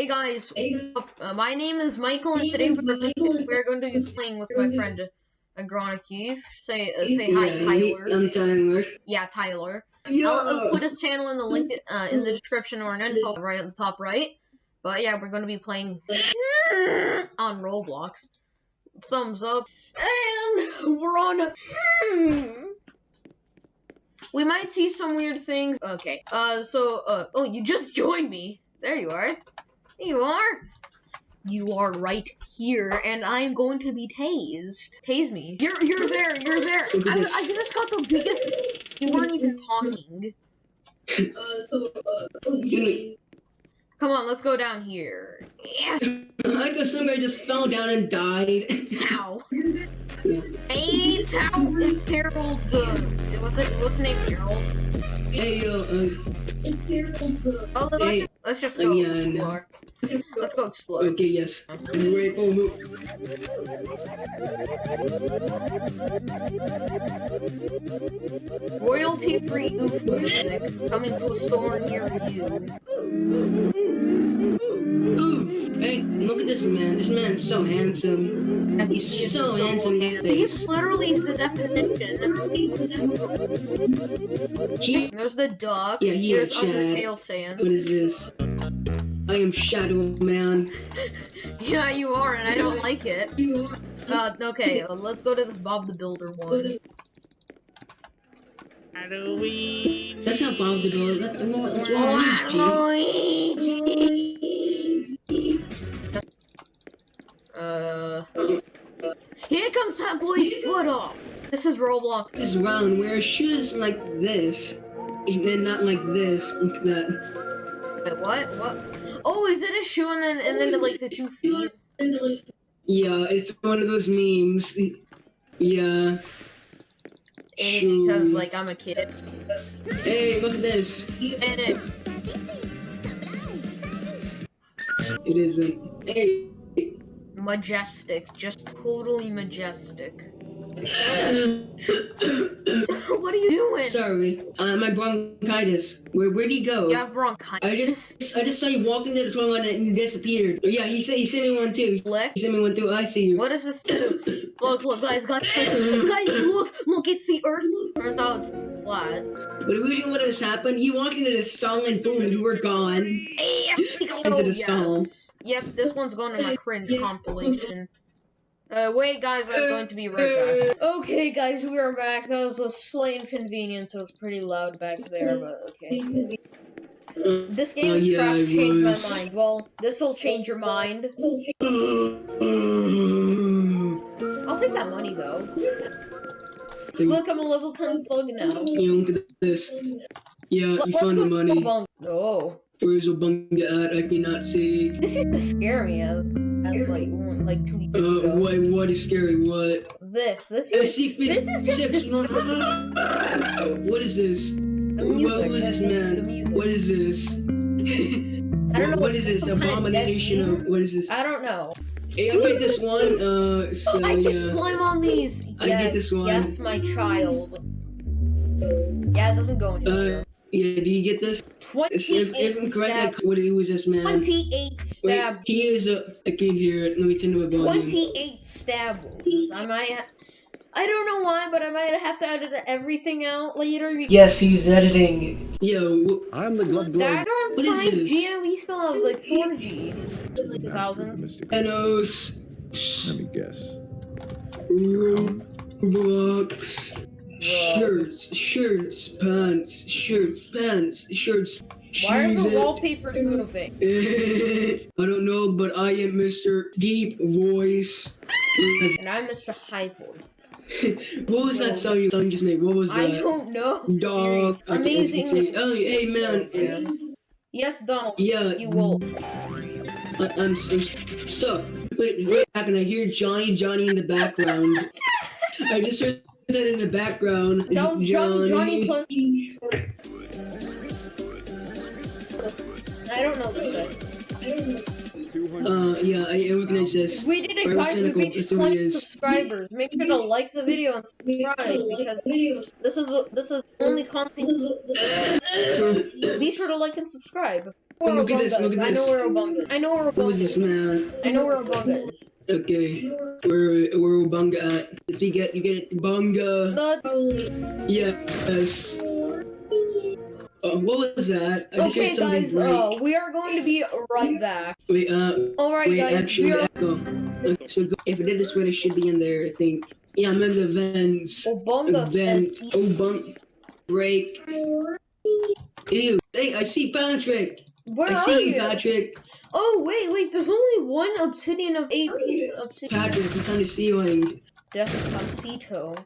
Hey guys, uh, my name is Michael, and today we're, we're going to be playing with my friend Agrona Keith. Say uh, say hi, Yeah, Tyler. I'm Tyler. Yeah, Tyler. Yeah. I'll, I'll put his channel in the link uh, in the description or an info right at the top right. But yeah, we're going to be playing on Roblox. Thumbs up, and we're on. We might see some weird things. Okay. Uh. So. Uh. Oh, you just joined me. There you are. There you are. You are right here, and I'm going to be tased. Tase me. You're you're there. You're there. I. I just got the biggest. You weren't even talking. Come on, let's go down here. Yeah. I guess some guy just fell down and died. How? Yeah. Hey, it's how Harold. Uh, what's it? What's his name? Harold. hey yo, uh, Oh, let's, Hey. just, let's just Uh, go yeah, I know. explore. Let's go explore. okay, yes. Royalty-free oof music coming to a store near you. Ooh, hey, look at this man. This man's so handsome. He He's is so handsome. handsome. He's literally the definition. He's, There's the duck. Yeah, he There's is. Undertale what Sans. is this? I am Shadow Man. Yeah, you are, and I don't like it. Uh, okay, uh, let's go to this Bob the Builder one. Halloween. That's not Bob the Builder. That's more. That's Oh, Luigi. Luigi. Uh, here comes that boy. What up? This is Roblox. This round wear shoes like this, and then not like this, like that. Wait, what? What? Oh, is it a shoe and then and then like the two feet? Yeah, it's one of those memes. Yeah. Maybe because like I'm a kid. Hey, look at this. And it, It isn't. Hey. majestic, just totally majestic. What are you doing? Sorry, uh, my bronchitis. Where where'd he go? You have bronchitis. I just I just saw you walking to the toilet and you disappeared. Yeah, he said he sent me one too. Lick. He sent me one too. I see you. What does this do? Look, look, guys, guys, guys, look, look, it's the Earth. Turns out it's flat. But usually what has happened? You walked into the stall and boom, you were gone. Into the stall. Yep, this one's going to my cringe compilation. Uh, wait, guys, I'm going to be right back. Okay, guys, we are back. That was a slight inconvenience. It was pretty loud back there, but okay. This game is yeah, trash. Changed my mind. Well, this will change your mind. I'll take that money though. Look, I'm a level 10 thug now. Yeah, look at this. Yeah, you found the money. Oh, Where's Obunga at? I cannot see. this used to scare me as, as like one, like two years Uh, ago. what? What is scary? What? This, this A is secret this is just six. this- What is this? the What- music. who is this man? The music. What is this? I don't know. What is this? some kind of Abomination of what is this? I don't know. Hey, I'll get this one. Uh, so I can yeah. climb on these. I yes, get this one. Yes, my child. Yeah, it doesn't go anywhere. Uh, yeah. Do you get this? If, if 28 I'm stab. correct, what who is this man? 28 Wait, stab. he is a. I can't hear it. Let me turn to my volume. 28 stab wounds. I might. I don't know why, but I might have to edit everything out later. because Yes, he's editing. Yo, I'm the glug That on What is 5G this? and we still have like 4G. 2000s. Thanos. Let me guess. Roblox. Shirts, shirts, pants, shirts, pants, shirts. Why are the shoes. Eh. wallpapers moving? I don't know, but I am Mr. Deep Voice. And I'm Mr. High Voice. what was that song you song just made? What was that? I don't know. Dog. Amazing. Oh, hey man. Yes, Donald. Yeah. You will. I, I'm, I'm stuck. Wait, wait, back and I hear Johnny, Johnny in the background. I just heard that in the background. That was Johnny Johnny Plenty. I don't know this guy. Uh, yeah, I recognize this. We did it, guys. We reached that's what it 20 subscribers. Make sure to like the video and subscribe because this is this is only content. Be sure to like and subscribe. Where Look at Obunga this, look at I know this. where Obunga is. I know where Obunga is Who is this man? I know where Obunga is. Okay, where where Ubunga at? If you get you get it, Bunga. The- Yes. Uh, what was that? I okay, guys, uh, we are going to be right back. Wait, uh, Alright, wait, guys, actually, we are. Okay, so go, if it did this way, it should be in there. I think. Yeah, I'm in the vents. Obunga. Vent. Oh, bunk. Break. Ew. Hey, I see Patrick. Where I are see you, you? Patrick. Oh, wait, wait, there's only one obsidian of eight pieces of obsidian. Patrick, it's on the ceiling. That's Despacito.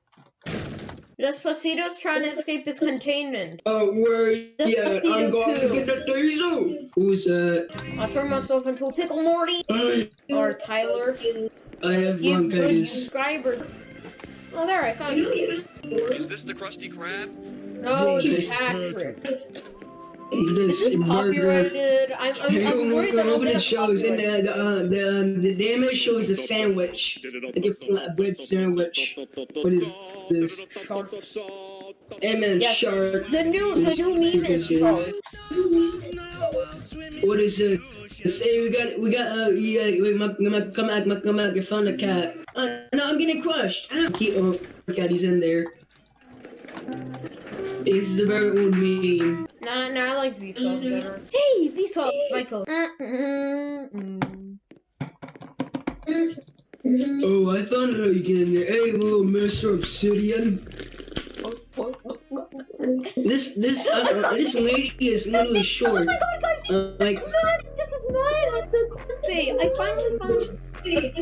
Despacito's trying to escape his containment. Uh, where? Yeah, I'm going too. to get the taser. Who's that? I'll turn myself into a pickle Morty I, or Tyler. I have He's good bronchitis. subscribers. Oh, there, I found you. Is this the Krusty Krab? No, it's Patrick. This Is this burger. copyrighted? I'm, I'm, I'm worried that get it shows in copyright. the uh, the the damage shows a sandwich, like a flatbread sandwich. What is this? Sharks. Man, Yes. shark. The new, the new meme is sharks. What is it? Say we got we got uh yeah wait my, my come back my come back I found a cat. Uh, no I'm getting crushed. Ah, keep oh cat he's in there. This is a very old meme. Nah, nah, I like Vsauce better. Hey, Vsauce, Michael. Mm-mm-mm. Oh I found how you get in there. Hey little Mister Obsidian. This this uh, uh, this lady is literally short. Oh short. my god, guys! Uh, like It's not, this is not like the clickbait. I finally found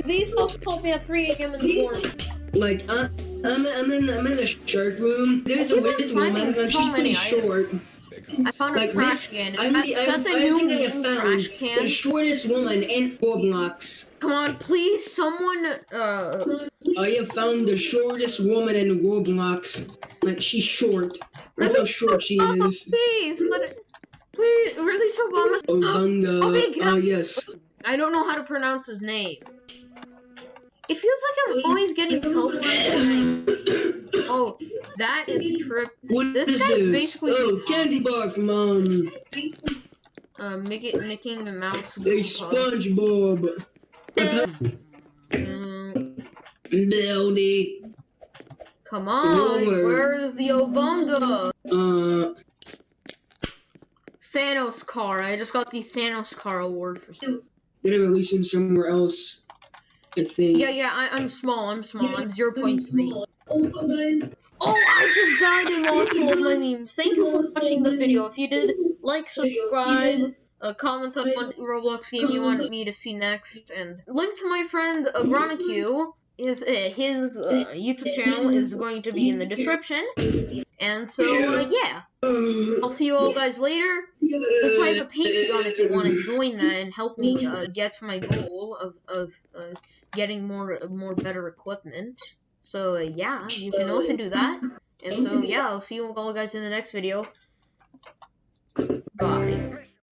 Vsauce called me at 3 a.m. in the morning. like uh, I'm I'm in I'm in the shark room. There's a witch woman so she's pretty short. I found a Like trash can. I'm I, the, I, that's a I new think I found trash the shortest woman in Roblox. Come on, please, someone, uh, I have found the shortest woman in Roblox. Like she's short. That's how short she oh, is. please, let it, please, release Obama. Obunga. Okay, can Oh yes. I don't know how to pronounce his name. It feels like I'm always getting teleported. Oh, that is a trip. What This is guy's this? basically- Oh, candy bar from um, Uh, Mickey, Mickey the Mouse. a SpongeBob. Mm, come on, Lord. where is the Obunga? Uh, Thanos car. I just got the Thanos car award for. gonna release him somewhere else. I think. Yeah, yeah, I, I'm small. I'm small. I'm 0.3. Oh, I just died and lost all of my memes. Thank you for watching the video. If you did, like, subscribe, uh, comment on what Roblox game you want me to see next, and link to my friend Agronicue. His uh, his uh, YouTube channel is going to be in the description. And so uh, yeah, I'll see you all guys later. Also, I have a Patreon if you want to join that and help me uh, get to my goal of of uh, getting more more better equipment. So uh, yeah, you can also do that. And so yeah, I'll see you all guys in the next video. Bye.